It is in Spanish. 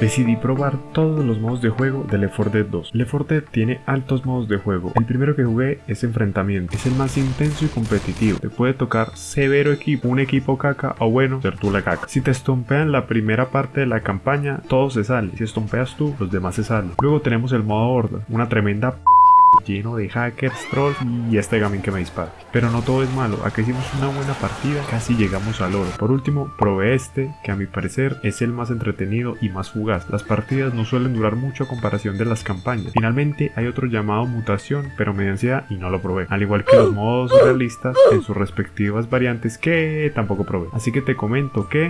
decidí probar todos los modos de juego de Left 4 Dead 2. Left 4 Dead tiene altos modos de juego. El primero que jugué es enfrentamiento, es el más intenso y competitivo. Te puede tocar severo equipo, un equipo caca o bueno, ser tú la caca. Si te estompean la primera parte de la campaña, todo se sale. Si estompeas tú, los demás se salen. Luego tenemos el modo horda, una tremenda lleno de hackers, trolls y este gaming que me dispara. Pero no todo es malo, acá hicimos una buena partida, casi llegamos al oro. Por último, probé este, que a mi parecer es el más entretenido y más fugaz. Las partidas no suelen durar mucho a comparación de las campañas. Finalmente hay otro llamado mutación, pero me dio ansiedad y no lo probé. Al igual que los modos realistas en sus respectivas variantes que tampoco probé. Así que te comento que